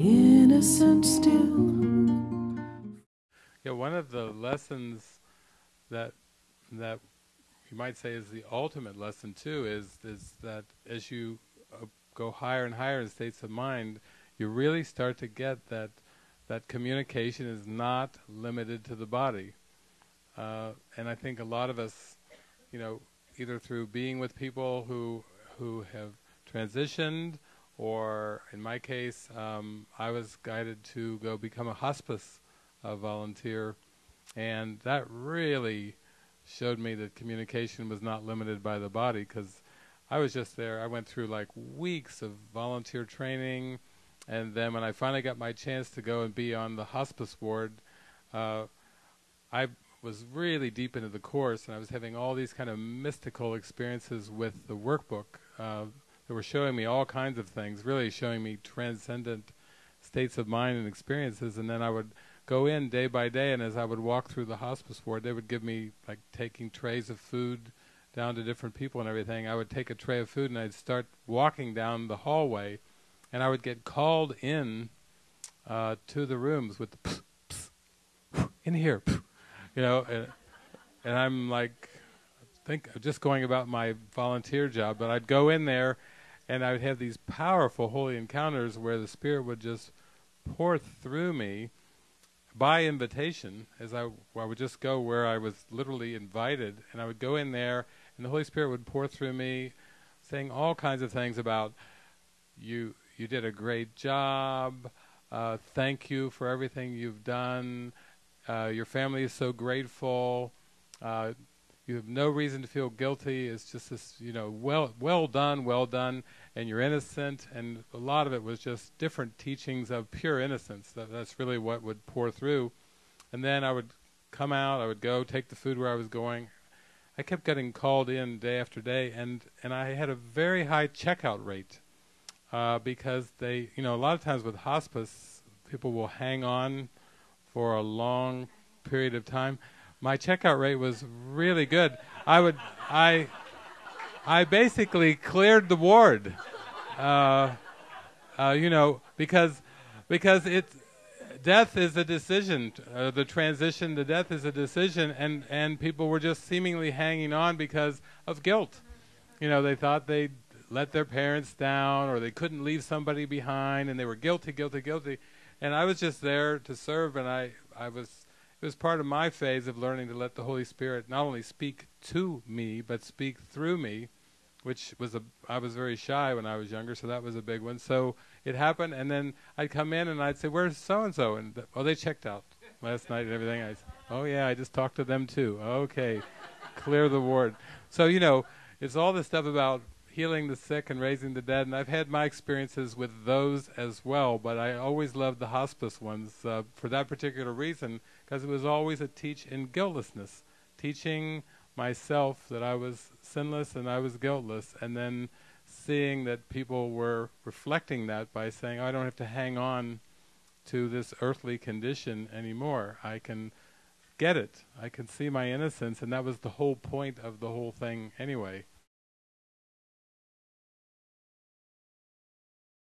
innocent still. Yeah, one of the lessons that that you might say is the ultimate lesson too is is that as you uh, go higher and higher in states of mind, you really start to get that that communication is not limited to the body. Uh, and I think a lot of us, you know, either through being with people who who have transitioned, or in my case, um, I was guided to go become a hospice uh, volunteer, and that really showed me that communication was not limited by the body because I was just there. I went through like weeks of volunteer training, and then when I finally got my chance to go and be on the hospice ward, uh, I was really deep into the course, and I was having all these kind of mystical experiences with the workbook uh, that were showing me all kinds of things, really showing me transcendent states of mind and experiences, and then I would go in day by day, and as I would walk through the hospice ward, they would give me like taking trays of food down to different people and everything. I would take a tray of food and I'd start walking down the hallway, and I would get called in uh, to the rooms with the pss, pss, in here, pss, you know, and, and I'm like, think just going about my volunteer job, but I'd go in there, and I would have these powerful holy encounters where the spirit would just pour through me by invitation, as I, I would just go where I was literally invited, and I would go in there, and the Holy Spirit would pour through me, saying all kinds of things about you. You did a great job. Uh, thank you for everything you've done. Uh, your family is so grateful. Uh, you have no reason to feel guilty. It's just this, you know, well, well done, well done and you're innocent. And a lot of it was just different teachings of pure innocence. That, that's really what would pour through. And then I would come out, I would go take the food where I was going. I kept getting called in day after day, and, and I had a very high checkout rate uh, because they, you know, a lot of times with hospice, people will hang on for a long period of time. My checkout rate was really good. I would, I, I basically cleared the ward. Uh, uh, you know, because because it's death is a decision. Uh, the transition to death is a decision, and and people were just seemingly hanging on because of guilt. You know, they thought they'd let their parents down, or they couldn't leave somebody behind, and they were guilty, guilty, guilty. And I was just there to serve, and I I was it was part of my phase of learning to let the Holy Spirit not only speak to me, but speak through me, which was a, I was very shy when I was younger, so that was a big one. So it happened, and then I'd come in and I'd say, where's so-and-so? And, oh, they checked out last night and everything. I oh yeah, I just talked to them too. Okay, clear the ward. So, you know, it's all this stuff about healing the sick and raising the dead, and I've had my experiences with those as well, but I always loved the hospice ones uh, for that particular reason, because it was always a teach in guiltlessness, teaching myself that I was sinless and I was guiltless, and then seeing that people were reflecting that by saying, oh, I don't have to hang on to this earthly condition anymore. I can get it. I can see my innocence, and that was the whole point of the whole thing anyway.